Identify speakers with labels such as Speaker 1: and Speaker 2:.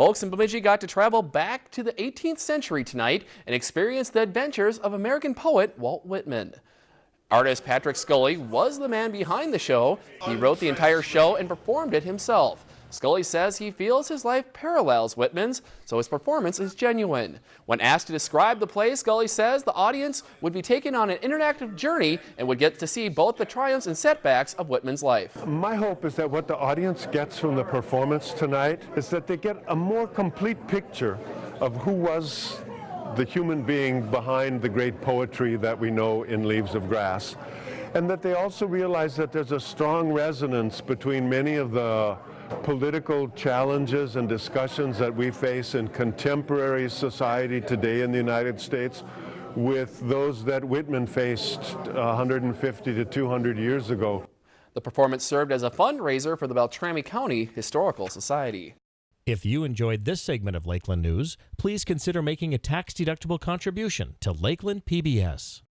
Speaker 1: Folks in Bemidji got to travel back to the 18th century tonight and experience the adventures of American poet Walt Whitman. Artist Patrick Scully was the man behind the show. He wrote the entire show and performed it himself. Scully says he feels his life parallels Whitman's, so his performance is genuine. When asked to describe the play, Scully says the audience would be taken on an interactive journey and would get to see both the triumphs and setbacks of Whitman's life.
Speaker 2: My hope is that what the audience gets from the performance tonight is that they get a more complete picture of who was the human being behind the great poetry that we know in Leaves of Grass. And that they also realize that there's a strong resonance between many of the political challenges and discussions that we face in contemporary society today in the United States with those that Whitman faced 150 to 200 years ago.
Speaker 1: The performance served as a fundraiser for the Beltrami County Historical Society.
Speaker 3: If you enjoyed this segment of Lakeland News, please consider making a tax-deductible contribution to Lakeland PBS.